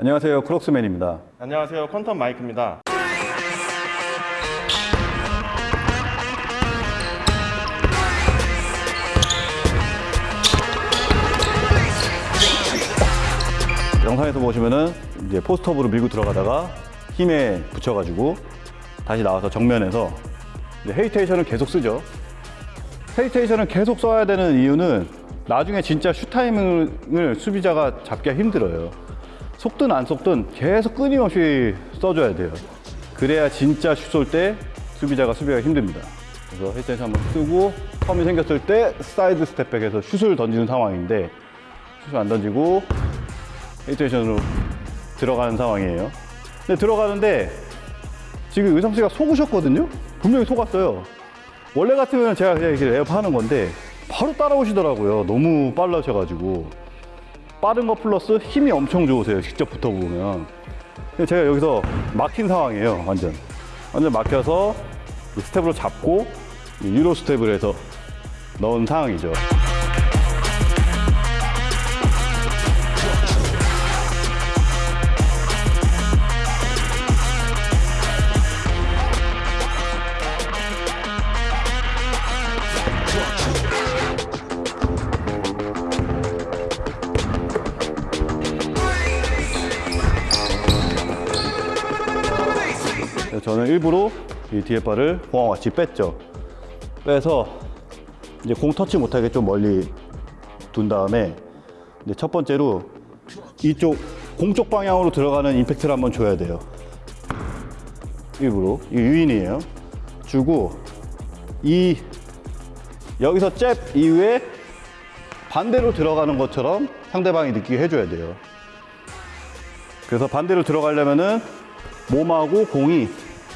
안녕하세요. 크록스맨입니다. 안녕하세요. 퀀텀 마이크입니다. 영상에서 보시면은 이제 포스트업으로 밀고 들어가다가 힘에 붙여가지고 다시 나와서 정면에서 헤이테이션을 계속 쓰죠. 헤이테이션을 계속 써야 되는 이유는 나중에 진짜 슛 타이밍을 수비자가 잡기가 힘들어요. 속든 안 속든 계속 끊임없이 써줘야 돼요. 그래야 진짜 슛 쏠 때 수비자가 수비가 힘듭니다. 그래서 헤이테이션 한번 쓰고 텀이 생겼을 때 side step back에서 슛을 던지는 상황인데 슛을 안 던지고 헤이테이션으로 들어가는 상황이에요. 근데 들어가는데 지금 의성 씨가 속으셨거든요? 분명히 속았어요. 원래 같으면 제가 그냥 이렇게 레이업 하는 건데 바로 따라오시더라고요. 너무 빨라셔가지고. 빠른 거 플러스 힘이 엄청 좋으세요. 직접 붙어보면. 제가 여기서 막힌 상황이에요. 완전. 완전 막혀서 이 스텝으로 잡고 이 Euro step을 해서 넣은 상황이죠. 저는 일부러 이 뒤에 바를 공항 같이 뺐죠. 빼서 이제 공 터치 못하게 좀 멀리 둔 다음에 이제 첫 번째로 이쪽 공쪽 방향으로 들어가는 임팩트를 한번 줘야 돼요. 일부러 이 유인이에요. 주고 이 여기서 잽 이후에 반대로 들어가는 것처럼 상대방이 느끼게 해줘야 돼요. 그래서 반대로 들어가려면은 몸하고 공이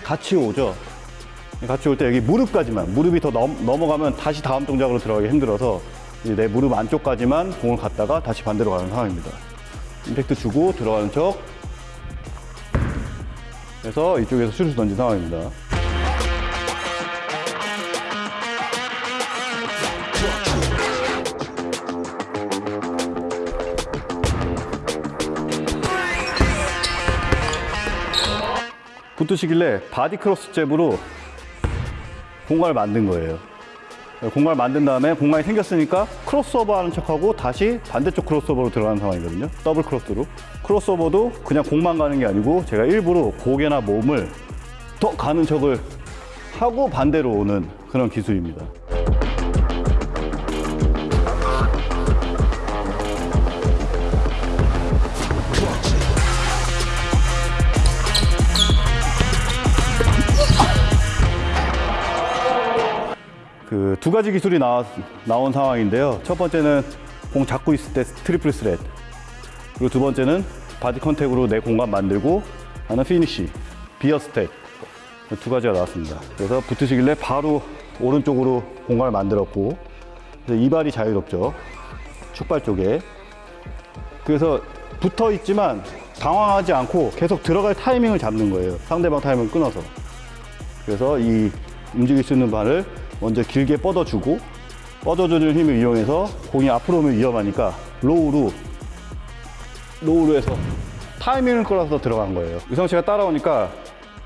같이 오죠. 같이 올 때 여기 무릎까지만 무릎이 더 넘, 넘어가면 다시 다음 동작으로 들어가기 힘들어서 이제 내 무릎 안쪽까지만 공을 갖다가 다시 반대로 가는 상황입니다. 임팩트 주고 들어가는 척 그래서 이쪽에서 슛을 던진 상황입니다. 붙으시길래 body cross jab으로 공간을 만든 거예요. 공간을 만든 다음에 공간이 생겼으니까 크로스오버 하는 척하고 다시 반대쪽 crossover로 들어가는 상황이거든요. double cross로. crossover도 그냥 공만 가는 게 아니고 제가 일부러 고개나 몸을 더 가는 척을 하고 반대로 오는 그런 기술입니다. 그 두 가지 기술이 나, 나온 상황인데요. 첫 번째는 공 잡고 있을 때 triple threat. 그리고 두 번째는 body contact으로 내 공간 만들고 하는 finish, veer step. 두 가지가 나왔습니다. 그래서 붙으시길래 바로 오른쪽으로 공간을 만들었고, 그래서 이 발이 자유롭죠. 축발 쪽에. 그래서 붙어 있지만 당황하지 않고 계속 들어갈 타이밍을 잡는 거예요. 상대방 타이밍을 끊어서. 그래서 이 움직일 수 있는 발을 먼저 길게 뻗어주고 뻗어주는 힘을 이용해서 공이 앞으로 오면 위험하니까 low로 low로 해서 타이밍을 끌어서 들어간 거예요. 의성 씨가 따라오니까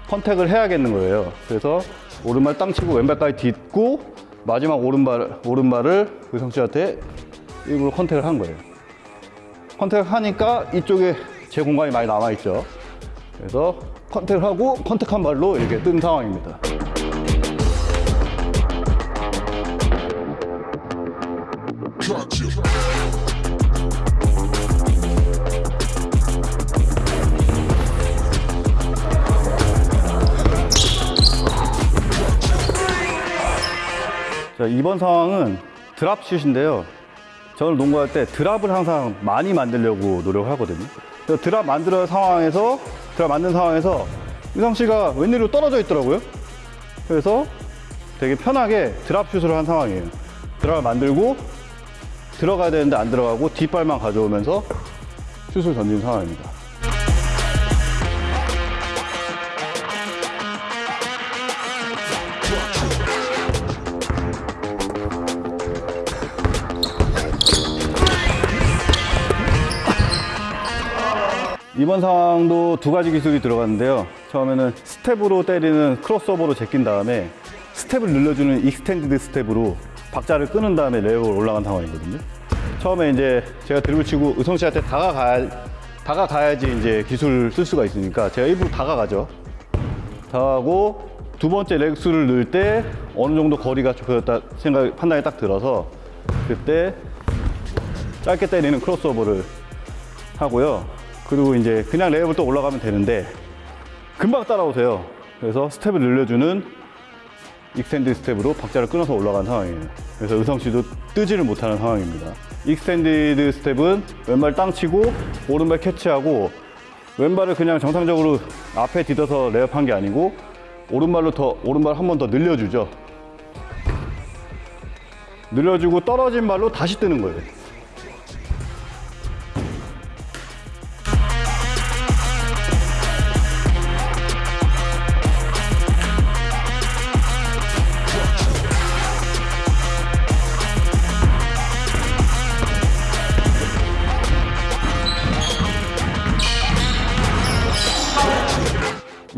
contact을 해야겠는 거예요. 그래서 오른발 땅 치고 왼발까지 딛고 마지막 오른발 오른발을 의성 씨한테 일부러 contact을 한 거예요. contact을 하니까 이쪽에 제 공간이 많이 남아 있죠. 그래서 컨택을 하고 컨택한 발로 이렇게 뜬 상황입니다. 이번 상황은 드랍슛인데요. 저는 농구할 때 드랍을 항상 많이 만들려고 노력을 하거든요. 드랍 만들어 상황에서 드랍 만든 상황에서 유성 씨가 웬일로 떨어져 있더라고요. 그래서 되게 편하게 드랍슛을 한 상황이에요. 드랍을 만들고 들어가야 되는데 안 들어가고 뒷발만 가져오면서 슛을 던진 상황입니다. 이번 상황도 두 가지 기술이 들어갔는데요. 처음에는 스텝으로 때리는 crossover로 제낀 다음에 스텝을 늘려주는 extended step으로 박자를 끊은 다음에 레이업을 올라간 상황이거든요. 처음에 이제 제가 드리블 치고 의성 씨한테 다가가야, 다가가야지 이제 기술을 쓸 수가 있으니까 제가 일부러 다가가죠. 다가가고 두 번째 렉수를 넣을 때 어느 정도 거리가 좁혀졌다 생각 판단이 딱 들어서 그때 짧게 때리는 crossover를 하고요. 그리고 이제 그냥 레이업을 또 올라가면 되는데 금방 따라오세요. 그래서 스텝을 늘려주는 extend step으로 박자를 끊어서 올라간 상황이에요. 그래서 의성 씨도 뜨지를 못하는 상황입니다. extended step은 왼발 땅 치고 오른발 catch하고 왼발을 그냥 정상적으로 앞에 디뎌서 레이업한 게 아니고 오른발로 더 오른발 한 번 더 늘려주죠. 늘려주고 떨어진 발로 다시 뜨는 거예요.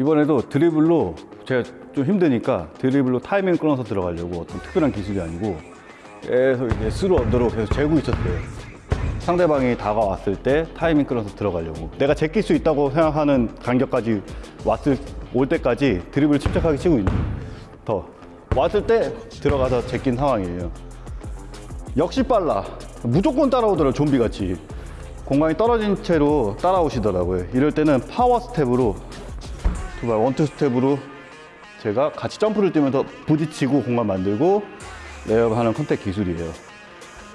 이번에도 드리블로 제가 좀 힘드니까 드리블로 타이밍 끊어서 들어가려고 어떤 특별한 기술이 아니고 계속 이제 through under로 계속 재고 있었어요. 상대방이 다가왔을 때 타이밍 끊어서 들어가려고 내가 제낄 수 있다고 생각하는 간격까지 왔을 올 때까지 드리블 침착하게 치고 있는 더 왔을 때 들어가서 제낀 상황이에요. 역시 빨라. 무조건 따라오더라고요, 좀비같이. 공간이 떨어진 채로 따라오시더라고요. 이럴 때는 power step으로 두발 one two step으로 제가 같이 점프를 뛰면서 부딪히고 공간 만들고 레이업하는 contact 기술이에요.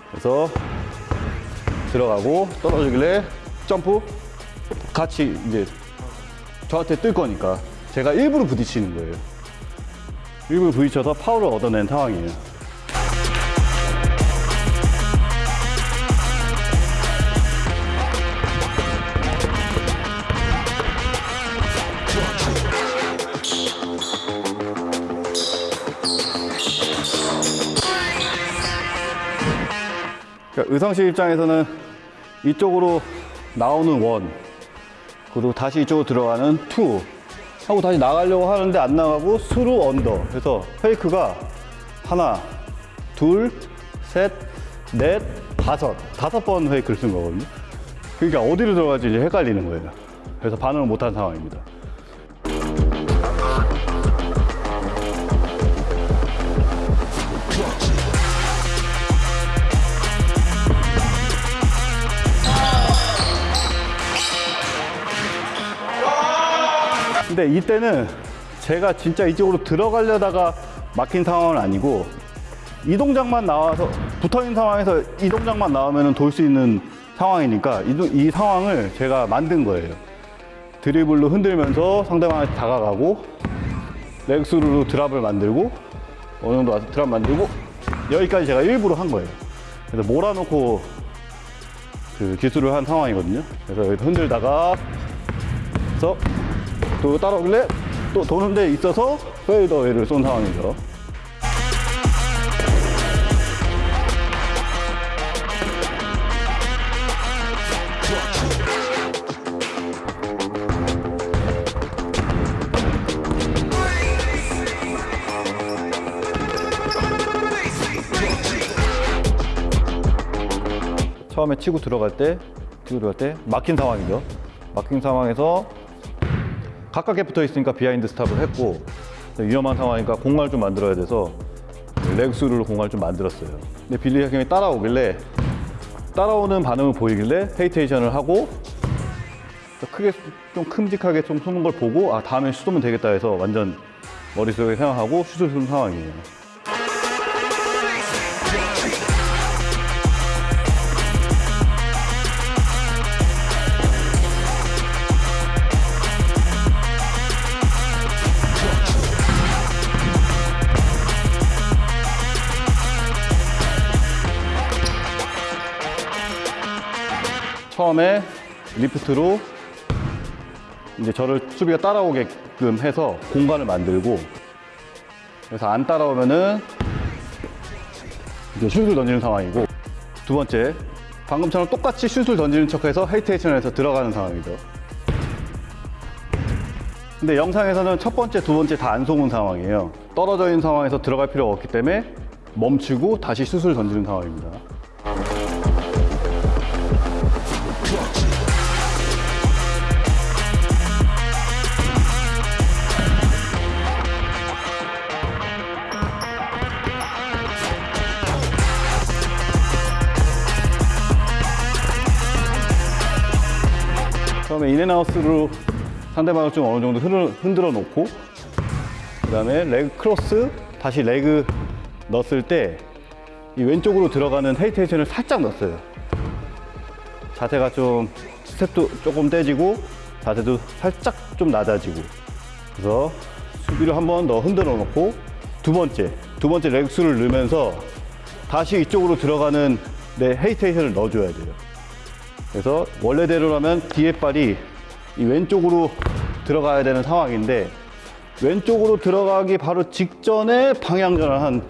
그래서 들어가고 떨어지길래 점프 같이 이제 저한테 뜰 거니까 제가 일부러 부딪히는 거예요. 일부러 부딪혀서 파워를 얻어낸 상황이에요. 그러니까 씨 입장에서는 이쪽으로 나오는 one, 그리고 다시 이쪽으로 들어가는 two 하고 다시 나가려고 하는데 안 나가고 through under. 그래서 fake가 하나, 둘, 셋, 넷, 다섯. 다섯 번 fake를 쓴 거거든요. 그러니까 어디로 들어갈지 이제 헷갈리는 거예요. 그래서 반응을 못한 상황입니다. 근데 이때는 제가 진짜 이쪽으로 들어가려다가 막힌 상황은 아니고 이 동작만 나와서 붙어 있는 상황에서 이 동작만 나오면 돌 수 있는 상황이니까 이, 동- 이 상황을 제가 만든 거예요. 드리블로 흔들면서 상대방한테 다가가고 렉스루로 드랍을 만들고 어느 정도 와서 드랍 만들고 여기까지 제가 일부러 한 거예요. 그래서 몰아놓고 그 기술을 한 상황이거든요. 그래서 여기 흔들다가 그래서 또 따라오길래 또 도는 데 있어서 페이더웨이를 쏜 상황이죠. 처음에 치고 들어갈 때, 치고 들어갈 때 막힌 상황이죠. 막힌 상황에서 가깝게 붙어 있으니까 behind stop을 했고 위험한 상황이니까 공간을 좀 만들어야 돼서 렉스루로 공간을 좀 만들었어요. 근데 빌리 학경이 따라오길래 따라오는 반응을 보이길래 hesitation을 하고 크게 좀 큼직하게 좀 쏘는 걸 보고 아 다음에 쏘면 되겠다 해서 완전 머릿속에 생각하고 슛을 쏜 상황이에요. 처음에 리프트로 이제 저를 수비가 따라오게끔 해서 공간을 만들고 그래서 안 따라오면은 이제 슛을 던지는 상황이고 두 번째 방금처럼 똑같이 슛을 던지는 척해서 헤이테이션에서 들어가는 상황이죠. 근데 영상에서는 첫 번째, 두 번째 다 안 속은 상황이에요. 떨어져 있는 상황에서 들어갈 필요가 없기 때문에 멈추고 다시 슛을 던지는 상황입니다. 처음에 in and out으로 상대방을 좀 어느 정도 흔들어, 놓고 그 다음에 leg cross 다시 leg 넣었을 때 이 왼쪽으로 들어가는 헤이테이션을 살짝 넣었어요. 자세가 좀 스텝도 조금 떼지고 자세도 살짝 좀 낮아지고. 그래서 수비를 한 번 더 흔들어 놓고 두 번째 두 번째 레그스를 넣으면서 다시 이쪽으로 들어가는 내 헤이테이션을 넣어줘야 돼요 그래서 원래대로라면 뒤에 발이 이 왼쪽으로 들어가야 되는 상황인데 왼쪽으로 들어가기 바로 직전에 방향 전환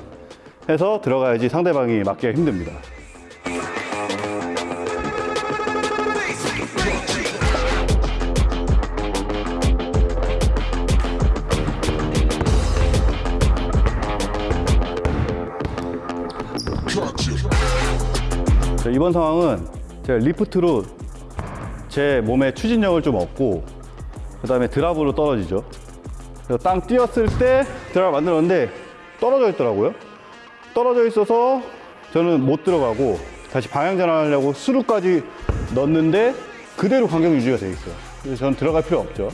해서 들어가야지 상대방이 맞기가 힘듭니다. 자, 이번 상황은 제가 리프트로 제 몸에 추진력을 좀 얻고 그 다음에 드랍으로 떨어지죠. 그래서 땅 뛰었을 때 드랍을 만들었는데 떨어져 있더라고요. 떨어져 있어서 저는 못 들어가고 다시 방향 전환하려고 수루까지 넣었는데 그대로 간격 유지가 돼 있어요. 그래서 저는 들어갈 필요 없죠.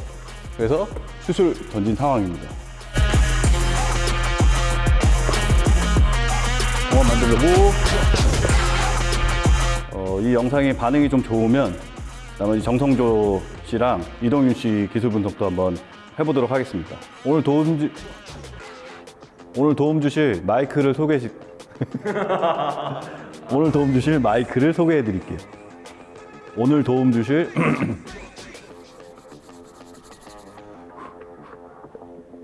그래서 슛을 던진 상황입니다. 공원 만들려고 어, 이 영상의 반응이 좀 좋으면 나머지 정성조 씨랑 이동윤 씨 기술 분석도 한번 해보도록 하겠습니다. 오늘 도움 주 오늘 도움 주실 마이크를 소개 시... 오늘 도움 주실 마이크를 소개해 드릴게요. 오늘 도움 주실